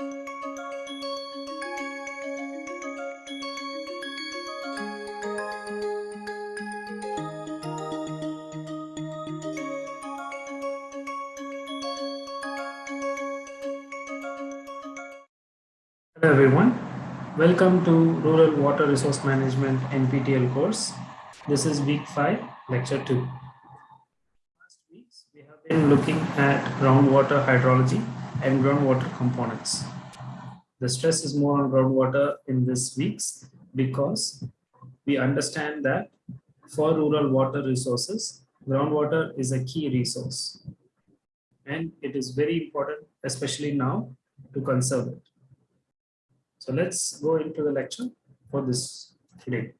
Hello everyone. Welcome to Rural Water Resource Management NPTEL course. This is week 5, lecture 2. Last weeks we have been looking at groundwater hydrology and groundwater components. The stress is more on groundwater in this weeks because we understand that for rural water resources, groundwater is a key resource and it is very important, especially now, to conserve it. So let's go into the lecture for this today.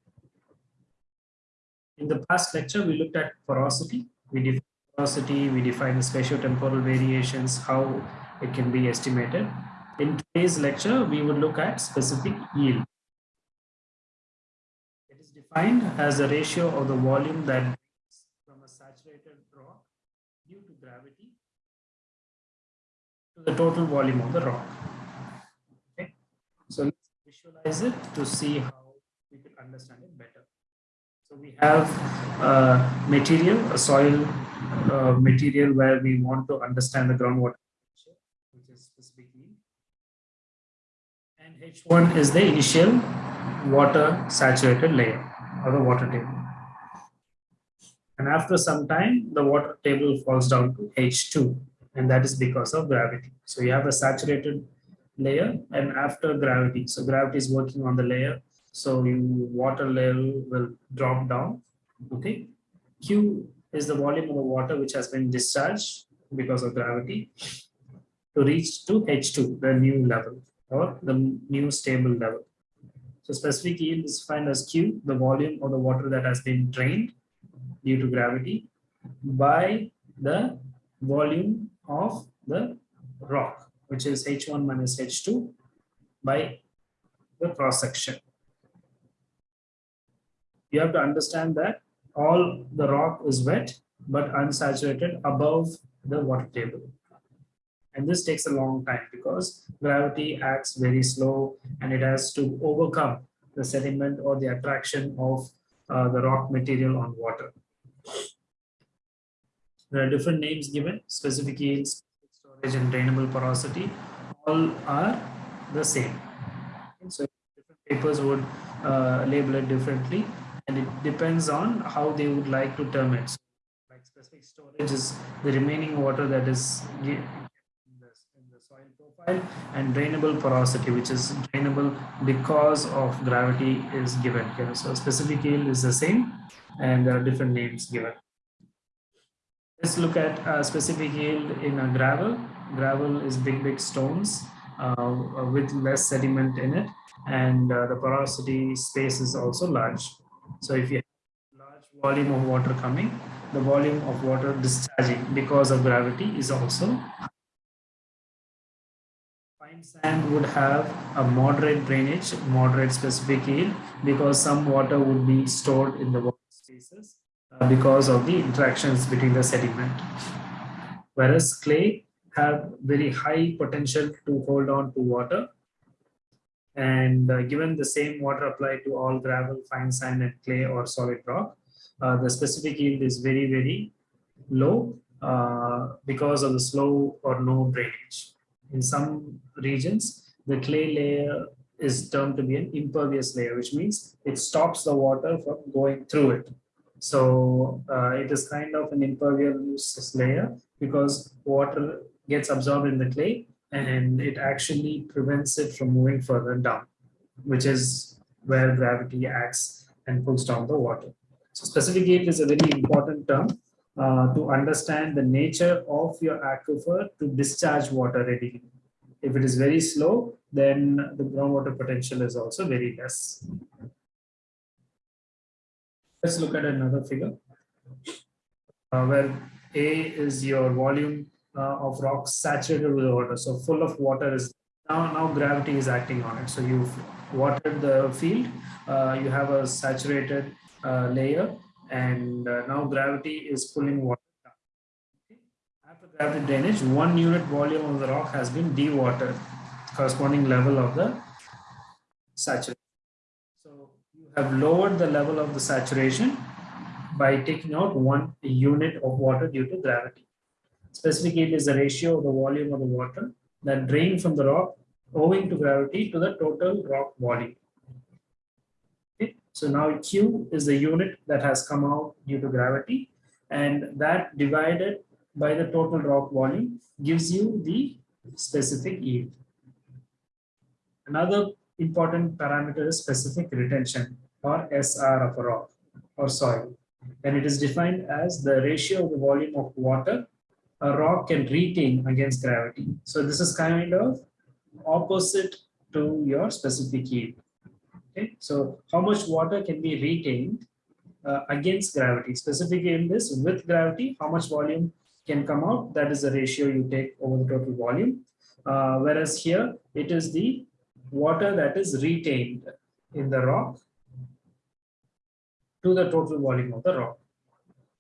In the past lecture, we looked at porosity. We defined porosity, we defined spatio-temporal variations, how it can be estimated. In today's lecture, we would look at specific yield. It is defined as the ratio of the volume that from a saturated rock due to gravity to the total volume of the rock. So let's visualize it to see how we can understand it better. So we have a material, a soil uh, material where we want to understand the groundwater, which is specifically. And H1 is the initial water saturated layer or the water table. And after some time, the water table falls down to H2, and that is because of gravity. So you have a saturated layer and after gravity. So gravity is working on the layer. So you water level will drop down. Okay. Q is the volume of the water which has been discharged because of gravity to reach to H2, the new level or the new stable level. So specific yield is defined as Q, the volume of the water that has been drained due to gravity by the volume of the rock which is H1 minus H2 by the cross section. You have to understand that all the rock is wet but unsaturated above the water table. And this takes a long time because gravity acts very slow and it has to overcome the sediment or the attraction of uh, the rock material on water. There are different names given, specific yields, storage and drainable porosity all are the same. So different papers would uh, label it differently. And it depends on how they would like to term it. So like specific storage is the remaining water that is in the, in the soil profile and drainable porosity which is drainable because of gravity is given here so specific yield is the same and there are different names given Let's look at specific yield in a gravel. Gravel is big, big stones uh, with less sediment in it. And uh, the porosity space is also large. So if you have large volume of water coming, the volume of water discharging because of gravity is also Fine sand would have a moderate drainage, moderate specific yield because some water would be stored in the water spaces uh, because of the interactions between the sediment. Whereas clay have very high potential to hold on to water. And uh, given the same water applied to all gravel, fine sand and clay or solid rock, uh, the specific yield is very, very low uh, because of the slow or no drainage. In some regions, the clay layer is termed to be an impervious layer, which means it stops the water from going through it. So uh, it is kind of an impervious layer because water gets absorbed in the clay and it actually prevents it from moving further down, which is where gravity acts and pulls down the water. So specific yield is a very important term uh, to understand the nature of your aquifer to discharge water readily. If it is very slow, then the groundwater potential is also very less. Let's look at another figure uh, where A is your volume uh, of rocks saturated with water. So full of water is now, now gravity is acting on it. So you've watered the field, uh, you have a saturated uh, layer and uh, now gravity is pulling water down. Okay. After gravity drainage, one unit volume of the rock has been dewatered corresponding level of the saturation. So you have lowered the level of the saturation by taking out one unit of water due to gravity. Specifically, yield is the ratio of the volume of the water that drained from the rock owing to gravity to the total rock volume. So now Q is the unit that has come out due to gravity and that divided by the total rock volume gives you the specific yield. Another important parameter is specific retention or SR of a rock or soil. And it is defined as the ratio of the volume of water a rock can retain against gravity. So this is kind of opposite to your specific yield. Okay, so how much water can be retained uh, against gravity? Specific yield is with gravity, how much volume can come out? That is the ratio you take over the total volume. Uh, whereas here it is the water that is retained in the rock to the total volume of the rock.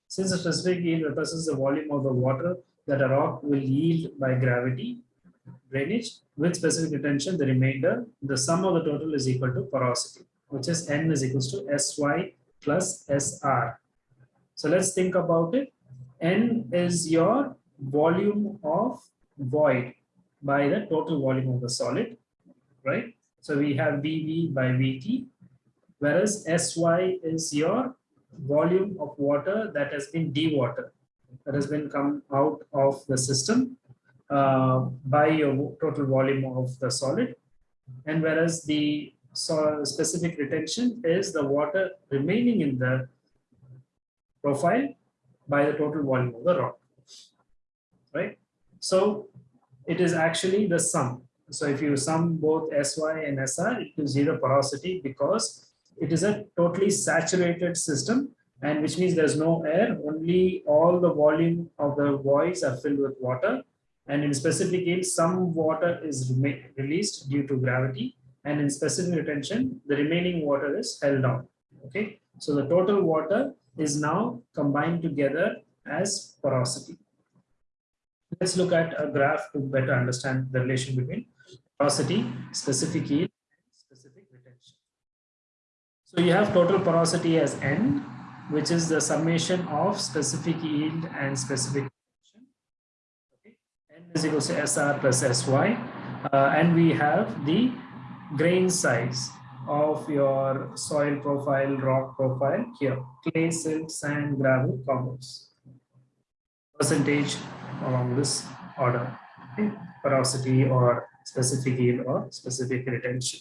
Since the specific yield represents the volume of the water that a rock will yield by gravity drainage with specific retention, the remainder, the sum of the total is equal to porosity, which is N is equals to SY plus SR. So let's think about it. N is your volume of void by the total volume of the solid, right? So we have VV by VT, whereas SY is your volume of water that has been dewatered, that has been come out of the system uh, by your total volume of the solid. And whereas the so specific retention is the water remaining in the profile by the total volume of the rock, right? So it is actually the sum. So if you sum both SY and SR, it gives zero porosity because it is a totally saturated system and which means there's no air, only all the volume of the voids are filled with water and in specific case, some water is released due to gravity. And in specific retention, the remaining water is held down. Okay. So the total water is now combined together as porosity. Let's look at a graph to better understand the relation between porosity, specific yield, and specific retention. So you have total porosity as N, which is the summation of specific yield and specific is equal to SR plus SY. Uh, and we have the grain size of your soil profile, rock profile here, clay, silt, sand, gravel, cobbles. Percentage along this order, okay? porosity or specific yield or specific retention.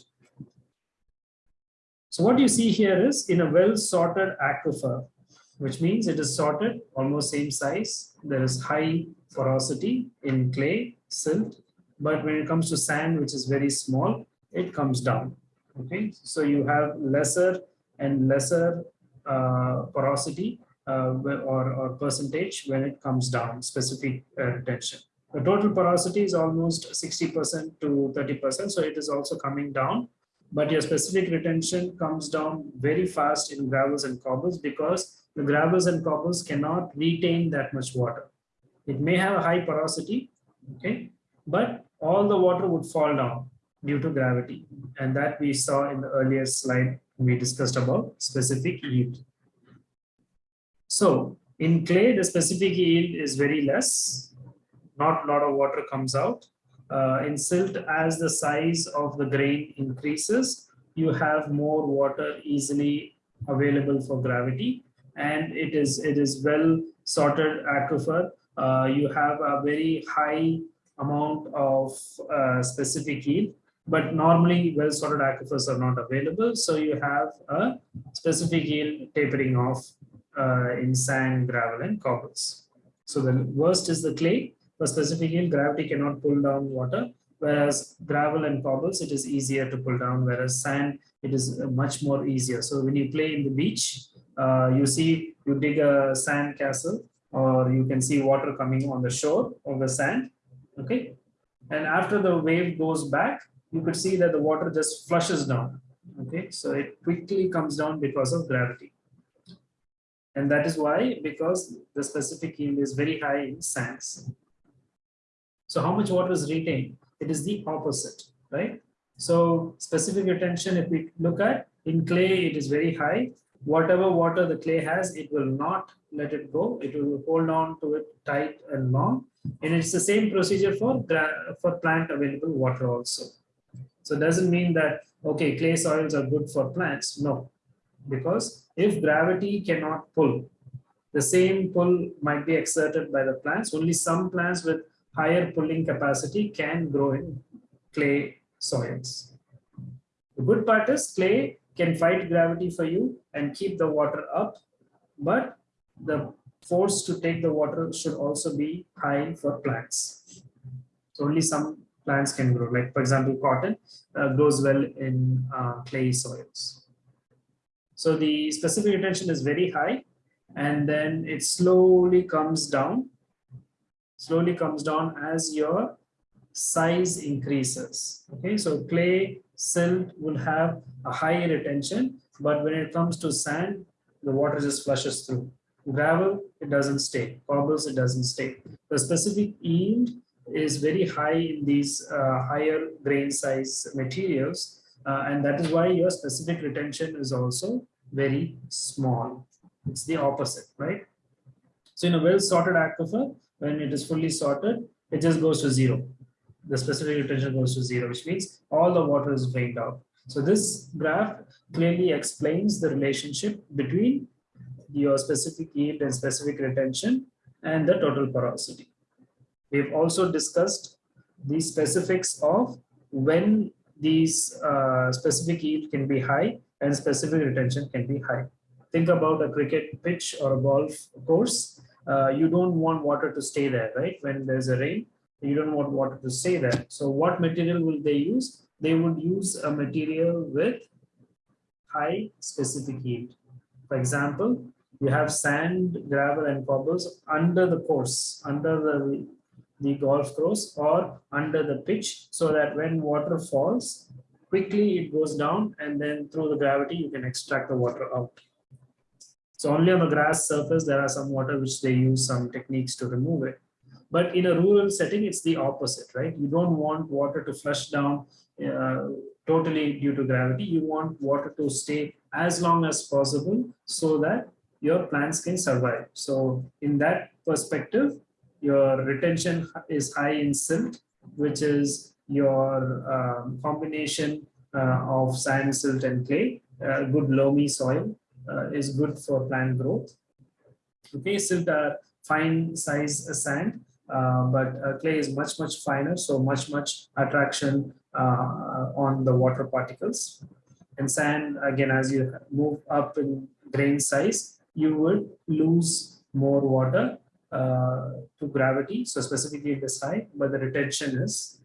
So what you see here is in a well sorted aquifer, which means it is sorted almost same size. There is high porosity in clay, silt, but when it comes to sand, which is very small, it comes down. Okay, so you have lesser and lesser uh, porosity uh, or, or percentage when it comes down, specific uh, retention. The total porosity is almost 60% to 30%, so it is also coming down. But your specific retention comes down very fast in gravels and cobbles because the gravels and cobbles cannot retain that much water. It may have a high porosity, okay, but all the water would fall down due to gravity. And that we saw in the earlier slide we discussed about specific yield. So in clay, the specific yield is very less. Not a lot of water comes out. Uh, in silt, as the size of the grain increases, you have more water easily available for gravity. And it is, it is well sorted aquifer uh, you have a very high amount of uh, specific yield, but normally well-sorted aquifers are not available. So you have a specific yield tapering off uh, in sand, gravel, and cobbles. So the worst is the clay. For specific yield, gravity cannot pull down water, whereas gravel and cobbles, it is easier to pull down, whereas sand, it is much more easier. So when you play in the beach, uh, you see, you dig a sand castle, or you can see water coming on the shore of the sand okay? And after the wave goes back you could see that the water just flushes down okay? So it quickly comes down because of gravity. And that is why because the specific yield is very high in sands. So how much water is retained? It is the opposite right? So specific retention, if we look at in clay, it is very high. Whatever water the clay has, it will not let it go. It will hold on to it tight and long. And it's the same procedure for, for plant available water also. So it doesn't mean that, okay, clay soils are good for plants. No, because if gravity cannot pull, the same pull might be exerted by the plants. Only some plants with higher pulling capacity can grow in clay soils. The good part is clay can fight gravity for you and keep the water up, but the force to take the water should also be high for plants. So only some plants can grow, like for example, cotton uh, grows well in uh, clay soils. So the specific retention is very high and then it slowly comes down, slowly comes down as your size increases. Okay, so clay, silt will have a high retention, but when it comes to sand, the water just flushes through. Gravel, it doesn't stay. Cobbles, it doesn't stay. The specific yield is very high in these uh, higher grain size materials. Uh, and that is why your specific retention is also very small. It's the opposite, right? So in a well sorted aquifer, when it is fully sorted, it just goes to zero. The specific retention goes to zero, which means all the water is drained out. So this graph clearly explains the relationship between your specific yield and specific retention and the total porosity. We've also discussed the specifics of when these uh, specific yield can be high and specific retention can be high. Think about a cricket pitch or a golf course. Uh, you don't want water to stay there, right? When there's a rain, you don't want water to stay there. So what material will they use? They would use a material with high specific heat. For example, you have sand, gravel, and cobbles under the course, under the, the golf course or under the pitch, so that when water falls, quickly it goes down and then through the gravity you can extract the water out. So only on the grass surface there are some water which they use some techniques to remove it. But in a rural setting, it's the opposite, right? You don't want water to flush down uh, totally due to gravity. You want water to stay as long as possible so that your plants can survive. So in that perspective, your retention is high in silt, which is your um, combination uh, of sand, silt, and clay. Uh, good loamy soil uh, is good for plant growth. Okay, silt are fine size sand, but uh, clay is much, much finer, so much, much attraction uh, on the water particles. And sand, again, as you move up in grain size, you would lose more water uh, to gravity. So specifically is high, but the retention is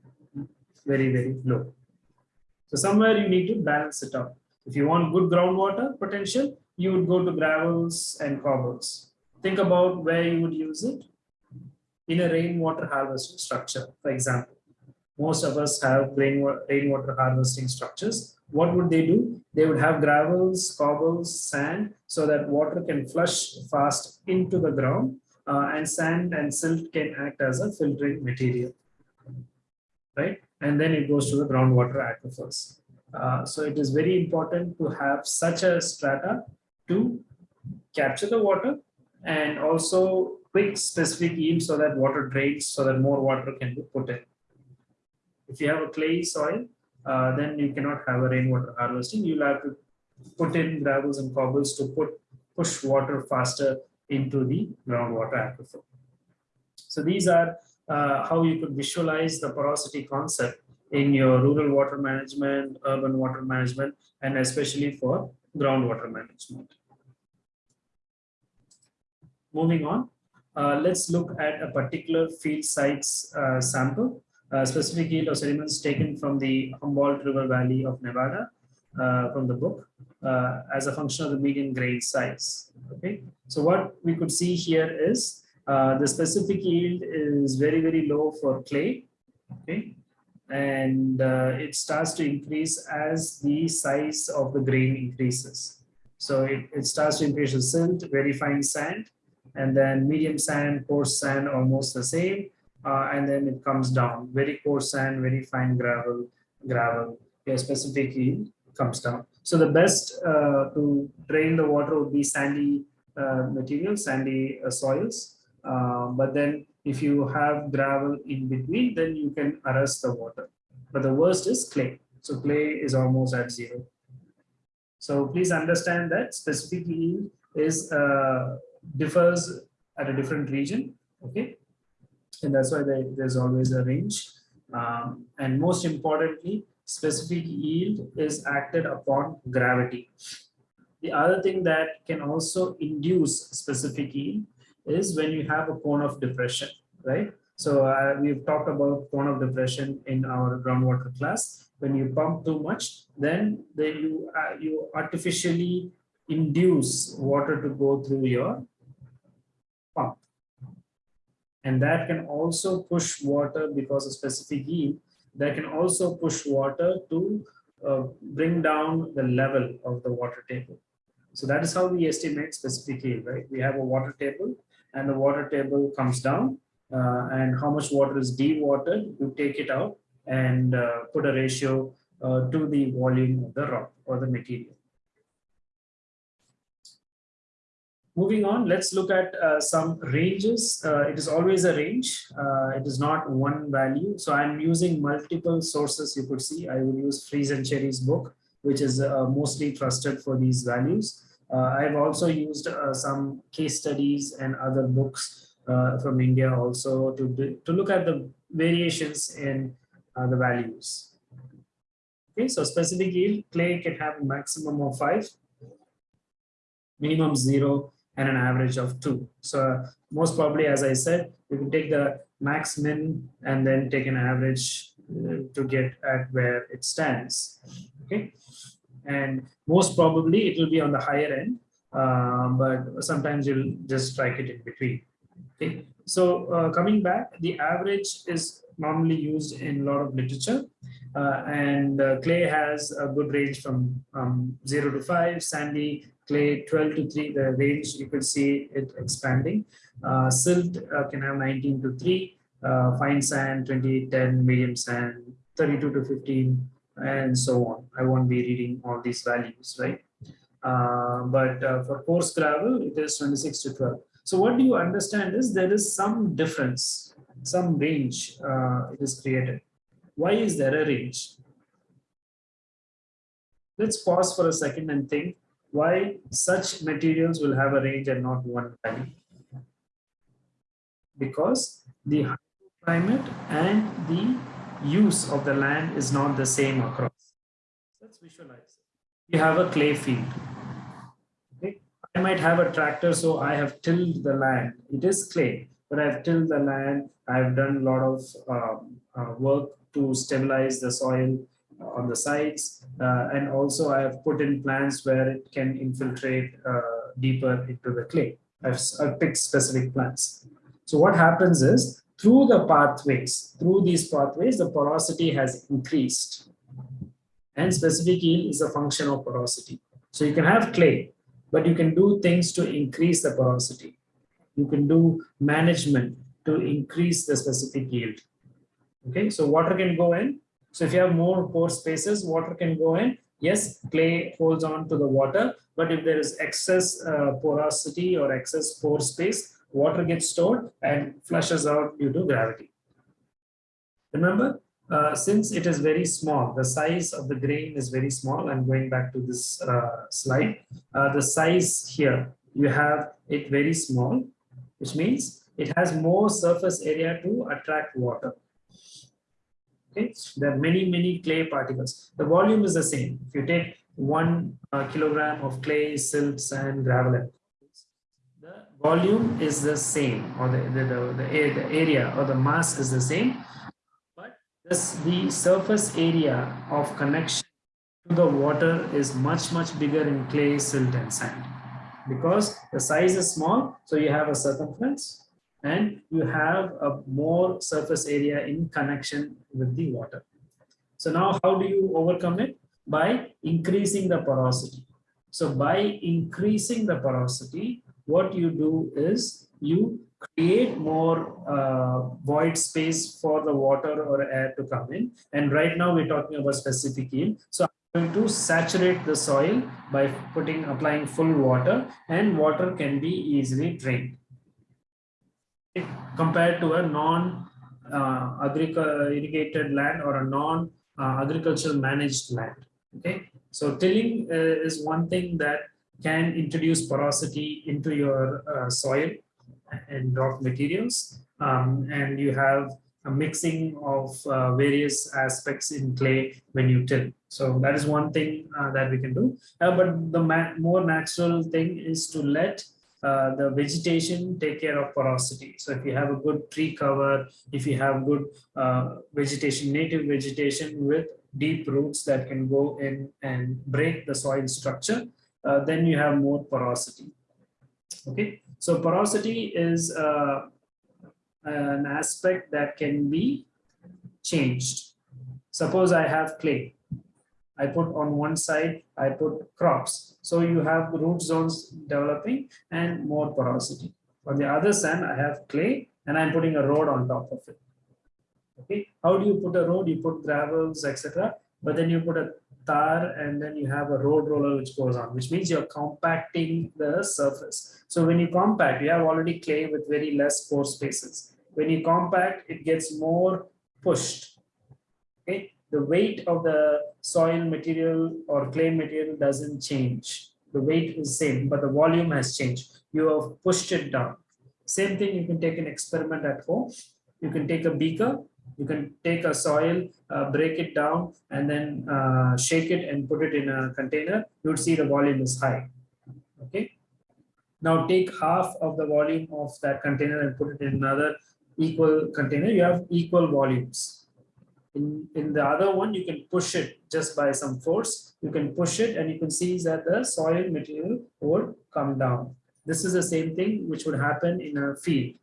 very, very low. So somewhere you need to balance it out. If you want good groundwater potential, you would go to gravels and cobbles. Think about where you would use it in a rainwater harvesting structure, for example. Most of us have rainwater harvesting structures what would they do? They would have gravels, cobbles, sand, so that water can flush fast into the ground uh, and sand and silt can act as a filtering material, right? And then it goes to the groundwater aquifers. Uh, so it is very important to have such a strata to capture the water and also quick specific yield so that water drains so that more water can be put in. If you have a clay soil, uh, then you cannot have a rainwater harvesting. You'll have to put in gravels and cobbles to put push water faster into the groundwater aquifer. So these are uh, how you could visualize the porosity concept in your rural water management, urban water management, and especially for groundwater management. Moving on, uh, let's look at a particular field sites uh, sample uh, specific yield of sediments taken from the Humboldt River Valley of Nevada uh, from the book uh, as a function of the median grain size. Okay, so what we could see here is uh, the specific yield is very, very low for clay. Okay, and it starts to increase as the size of the grain increases. So it, it starts to increase with silt, very fine sand, and then medium sand, coarse sand, almost the same uh, and then it comes down very coarse sand very fine gravel gravel, your specific yield comes down. So the best uh, to drain the water would be sandy uh, material, sandy uh, soils. Uh, but then if you have gravel in between, then you can arrest the water. But the worst is clay. So clay is almost at zero. So please understand that specific yield is uh, differs at a different region. Okay. And that's why there, there's always a range. Um, and most importantly, specific yield is acted upon gravity. The other thing that can also induce specific yield is when you have a cone of depression, right? So uh, we've talked about cone of depression in our groundwater class. When you pump too much, then, then you, uh, you artificially induce water to go through your. And that can also push water because of specific yield that can also push water to uh, bring down the level of the water table. So that is how we estimate specific yield, right? We have a water table and the water table comes down uh, and how much water is dewatered, you take it out and uh, put a ratio uh, to the volume of the rock or the material. Moving on, let's look at uh, some ranges. Uh, it is always a range. Uh, it is not one value. So I'm using multiple sources. You could see I will use Freeze and Cherry's book, which is uh, mostly trusted for these values. Uh, I've also used uh, some case studies and other books from India also to, to look at the variations in the values. Okay, so specific yield, clay can have a maximum of five, minimum zero, and an average of two. So most probably, as I said, you can take the max min and then take an average uh, to get at where it stands. Okay. And most probably it will be on the higher end, uh, but sometimes you'll just strike it in between. Okay. So uh, coming back, the average is normally used in a lot of literature. Uh, and uh, clay has a good range from um, 0 to 5, sandy clay 12 to 3, the range you could see it expanding. Uh, silt uh, can have 19 to 3, uh, fine sand 28, 10, medium sand 32 to 15, and so on. I won't be reading all these values, right? Uh, but uh, for coarse gravel, it is 26 to 12. So what do you understand is there is some difference, some range uh, it is created. Why is there a range? Let's pause for a second and think why such materials will have a range and not one value. Because the climate and the use of the land is not the same across. Let's visualize. You have a clay field. I might have a tractor, so I have tilled the land. It is clay, but I've tilled the land. I've done a lot of um, uh, work to stabilize the soil on the sides. Uh, and also I have put in plants where it can infiltrate uh, deeper into the clay. I've, I've picked specific plants. So what happens is through the pathways, through these pathways, the porosity has increased. And specific yield is a function of porosity. So you can have clay, but you can do things to increase the porosity. You can do management to increase the specific yield. Okay, so water can go in, so if you have more pore spaces, water can go in. Yes, clay holds on to the water, but if there is excess uh, porosity or excess pore space, water gets stored and flushes out due to gravity. Remember, uh, since it is very small, the size of the grain is very small. I'm going back to this uh, slide. Uh, the size here, you have it very small, which means it has more surface area to attract water. Okay, there are many, many clay particles. The volume is the same. If you take one uh, kilogram of clay, silt, sand, gravel, the volume is the same, or the, the, the, the, the area or the mass is the same, but this, the surface area of connection to the water is much, much bigger in clay, silt, and sand because the size is small, so you have a circumference and you have a more surface area in connection with the water. So now how do you overcome it? By increasing the porosity. So by increasing the porosity, what you do is you create more uh, void space for the water or air to come in. And right now we're talking about specific yield. So I'm going to saturate the soil by putting applying full water and water can be easily drained compared to a non uh, irrigated land or a non uh, agricultural managed land okay? So tilling uh, is one thing that can introduce porosity into your uh, soil and rock materials. Um, and you have a mixing of uh, various aspects in clay when you till. So that is one thing uh, that we can do. But the more natural thing is to let uh, the vegetation take care of porosity. So if you have a good tree cover, if you have good uh, vegetation, native vegetation with deep roots that can go in and break the soil structure, uh, then you have more porosity. Okay, so porosity is uh, an aspect that can be changed. Suppose I have clay I put on one side, I put crops. So you have the root zones developing and more porosity. On the other side, I have clay and I'm putting a road on top of it. Okay, how do you put a road? You put gravels, etc. But then you put a tar and then you have a road roller which goes on, which means you're compacting the surface. So when you compact, you have already clay with very less pore spaces. When you compact, it gets more pushed. Okay, the weight of the soil material or clay material doesn't change. The weight is same, but the volume has changed. You have pushed it down. Same thing, you can take an experiment at home. You can take a beaker, you can take a soil, uh, break it down, and then uh, shake it and put it in a container. You would see the volume is high. Okay. Now take half of the volume of that container and put it in another equal container. You have equal volumes in, in the other one, you can push it just by some force. You can push it and you can see that the soil material would come down. This is the same thing which would happen in a field.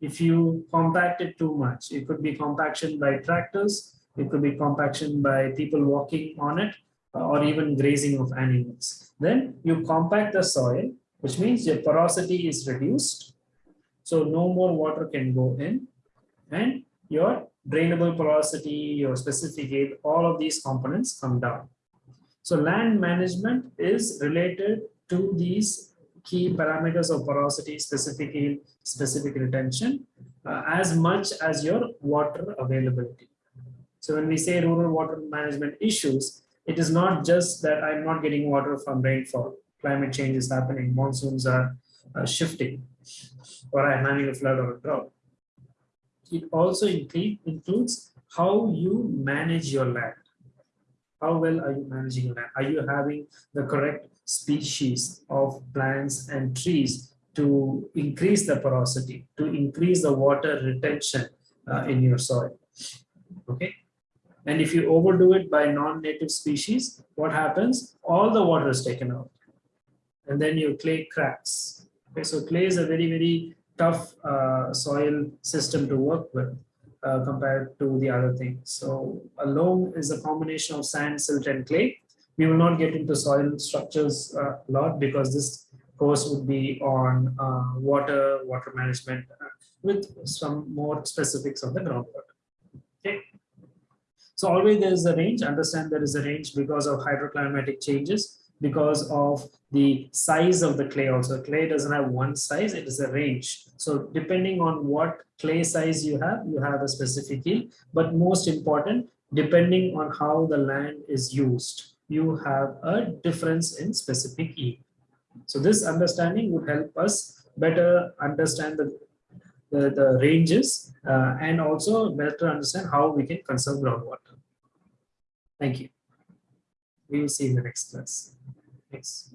If you compact it too much, it could be compaction by tractors, it could be compaction by people walking on it, or even grazing of animals. Then you compact the soil, which means your porosity is reduced. So no more water can go in and your drainable porosity, your specific yield, all of these components come down. So land management is related to these key parameters of porosity, specific yield, specific retention, uh, as much as your water availability. So when we say rural water management issues, it is not just that I'm not getting water from rainfall. Climate change is happening, monsoons are uh, shifting, or I'm having a flood or a drought it also includes how you manage your land. How well are you managing your land? Are you having the correct species of plants and trees to increase the porosity, to increase the water retention uh, in your soil? Okay. And if you overdo it by non-native species, what happens? All the water is taken out. And then your clay cracks. Okay, so clay is a very, very tough uh, soil system to work with uh, compared to the other things. So a loam is a combination of sand, silt, and clay. We will not get into soil structures uh, a lot because this course would be on uh, water, water management uh, with some more specifics on the groundwater. Okay. So always there is a range. Understand there is a range because of hydroclimatic changes because of the size of the clay also. Clay doesn't have one size, it is a range. So depending on what clay size you have, you have a specific yield. But most important, depending on how the land is used, you have a difference in specific yield. So this understanding would help us better understand the, the, the ranges uh, and also better understand how we can conserve groundwater. Thank you. We will see in the next class. Thanks.